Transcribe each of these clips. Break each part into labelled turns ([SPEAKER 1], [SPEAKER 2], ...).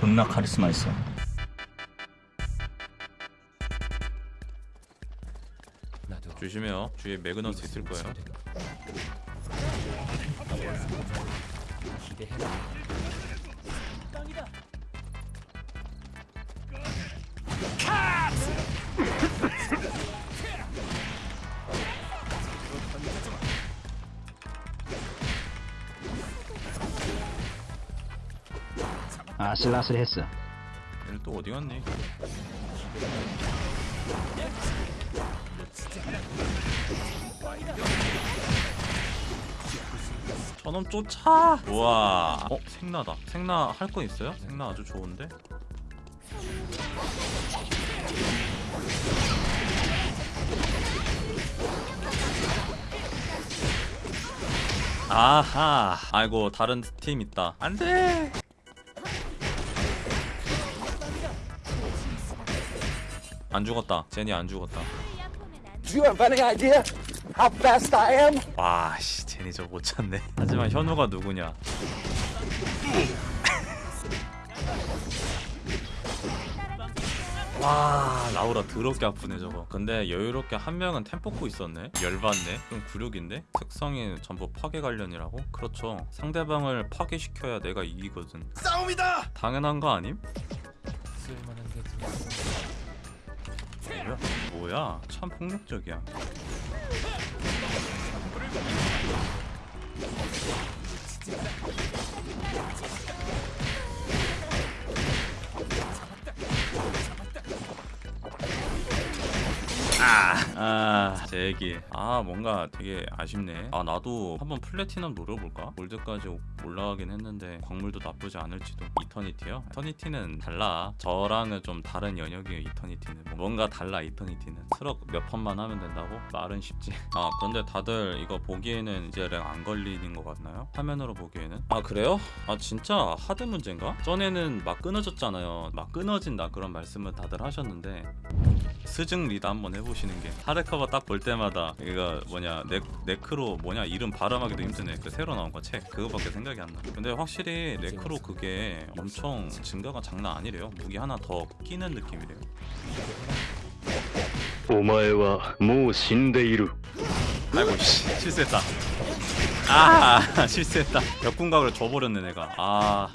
[SPEAKER 1] 존나 카리스마 있어.
[SPEAKER 2] 조심해요. 주위에 매그너스 있을 거예요.
[SPEAKER 1] 아슬아슬했어.
[SPEAKER 2] 얘는 또 어디 갔니? 저놈 쫓아! 우와 어? 생나다 생나 할 거 있어요? 생나 아주 좋은데? 아하 아이고 다른 팀 있다 안돼 안 죽었다. 제니 안 죽었다.
[SPEAKER 3] Do you have any idea how fast I am?
[SPEAKER 2] 와 씨 제니 저 못 찾네. 하지만 현우가 누구냐? 와 라우라 더럽게 아프네 저거. 근데 여유롭게 한 명은 템 뽑고 있었네. 열받네. 좀 굴욕인데? 특성이 전부 파괴 관련이라고? 그렇죠. 상대방을 파괴시켜야 내가 이기거든. 싸움이다! 당연한 거 아님? 뭐야? 뭐야? 참 폭력적이야 아, 제 얘기. 아, 뭔가 되게 아쉽네. 아, 나도 한번 플래티넘 노려볼까? 골드까지 올라가긴 했는데 광물도 나쁘지 않을지도. 이터니티요? 이터니티는 달라. 저랑은 좀 다른 연역이에요, 이터니티는. 뭐 뭔가 달라, 이터니티는. 트럭 몇 판만 하면 된다고? 말은 쉽지. 아, 그런데 다들 이거 보기에는 이제 렉안 걸리는 것 같나요? 화면으로 보기에는. 아, 그래요? 아, 진짜 하드 문제인가? 전에는 막 끊어졌잖아요. 막 끊어진다 그런 말씀을 다들 하셨는데 스증 리드 한번 해보시는 게 하드커버 딱 볼 때 마다 이거 뭐냐 네, 네크로 뭐냐 이름 발음하기도 힘드네 그 새로 나온 거 책 그거밖에 생각이 안 나. 근데 확실히 네크로 그게 엄청 증가가 장난 아니래요. 무기 하나 더 끼는 느낌이래요.
[SPEAKER 4] お前はもう死んでいる
[SPEAKER 2] 아이고 씨 실수했다. 아 실수했다. 벽궁각을 줘버렸네 내가. 아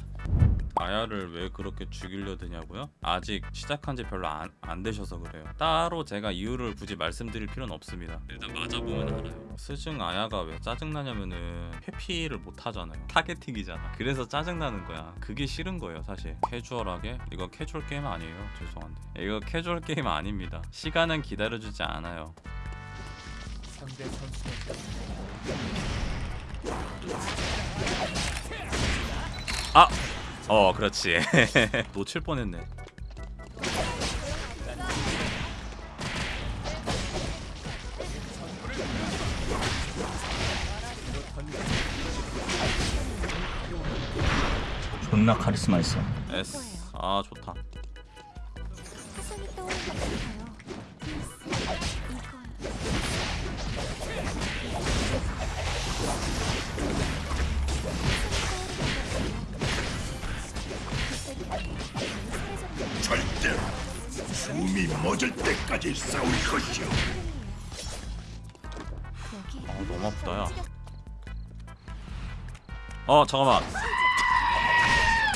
[SPEAKER 2] 아야를 왜 그렇게 죽이려 드냐고요? 아직 시작한 지 별로 안, 안 되셔서 그래요. 따로 제가 이유를 굳이 말씀드릴 필요는 없습니다. 일단 맞아보면 알아요. 스승 아야가 왜 짜증나냐면은 회피를 못 하잖아요. targeting이잖아. 그래서 짜증나는 거야. 그게 싫은 거예요, 사실. 캐주얼하게? 이거 캐주얼 게임 아니에요. 죄송한데. 이거 캐주얼 게임 아닙니다. 시간은 기다려주지 않아요. 아! 어 그렇지. 놓칠 뻔했네.
[SPEAKER 1] 존나 카리스마 있어.
[SPEAKER 2] S 아 좋다
[SPEAKER 5] 숨이 멎을 때까지 싸울 것이오.
[SPEAKER 2] 아 너무 아프다 야 어 잠깐만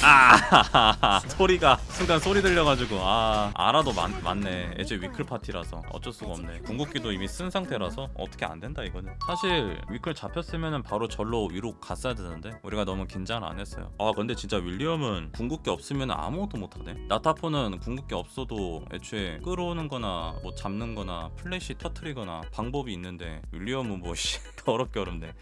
[SPEAKER 2] 아. 소리가 순간 소리 들려가지고 아. 알아도 많, 많네. 애초에 위클 파티라서 어쩔 수가 없네. 궁극기도 이미 쓴 상태라서 어떻게 안 된다 이거는. 사실 위클 잡혔으면은 바로 절로 위로 갔어야 되는데 우리가 너무 긴장을 안 했어요. 아 근데 진짜 윌리엄은 궁극기 없으면 아무것도 못하네 나타포는 궁극기 없어도 애초에 끌어오는 거나 뭐 잡는 거나 플래시 터트리거나 방법이 있는데 윌리엄은 뭐씨 더럽게 어렵네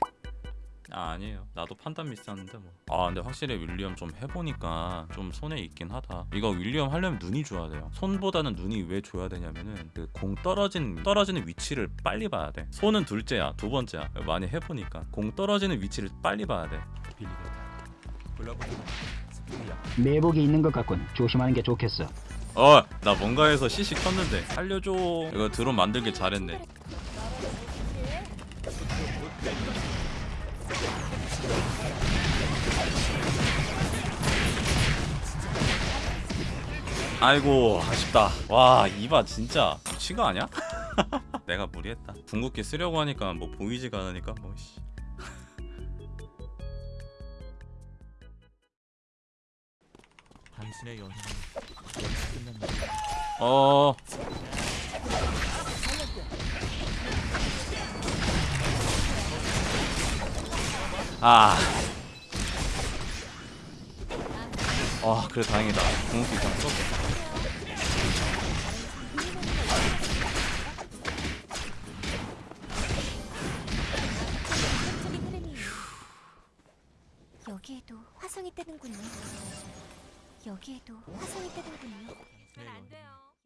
[SPEAKER 2] 아 아니에요. 나도 판단 미스하는데 뭐아 근데 확실히 윌리엄 좀 해보니까 좀 손에 있긴 하다. 이거 윌리엄 하려면 눈이 줘야 돼요. 손보다는 눈이 왜 줘야 되냐면은 그 공 떨어진 떨어지는 위치를 빨리 봐야 돼. 손은 둘째야 두 번째야. 많이 해보니까 공 떨어지는 위치를 빨리 봐야 돼.
[SPEAKER 1] 매복이 있는 것 같군. 조심하는 게 좋겠어.
[SPEAKER 2] 어, 나 뭔가 해서 CC 켰는데. 알려줘. 이거 드론 만들길 잘했네. 아이고 아쉽다 와 이바 진짜 미친 거 아니야? 내가 무리했다 궁극기 쓰려고 하니까 뭐 보이지가 않으니까 뭐 씨.
[SPEAKER 6] 당신의 여기서 끝납니다.
[SPEAKER 2] 어 아. 아, 그래 다행이다. 궁극기 그냥 썼
[SPEAKER 5] 여기에도 화성이 뜨는군요. 여기에도 화성이 뜨는군요.
[SPEAKER 6] 내 연인은